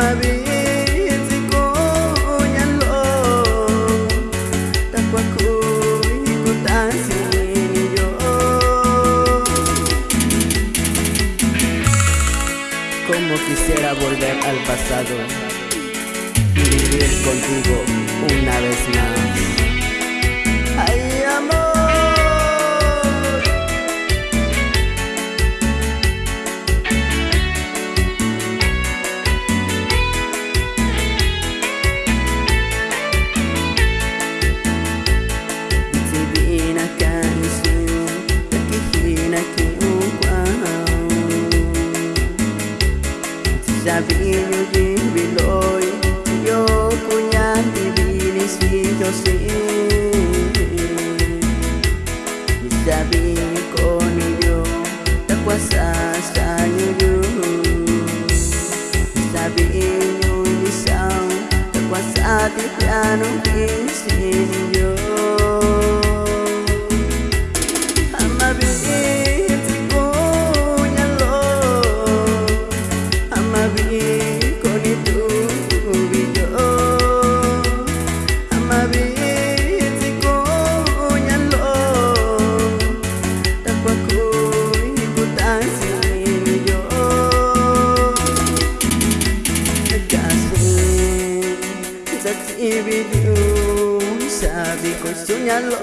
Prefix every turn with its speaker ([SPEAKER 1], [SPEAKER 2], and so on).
[SPEAKER 1] Maria. Quisiera volver al pasado y vivir contigo una vez más. Davide di noi Io cugnati vini sfido sì Mi savini con io Da qua sa stagno io Mi savini ogni sa Da qua sa di piano che sì io ibig ko Sabi ko sunyalo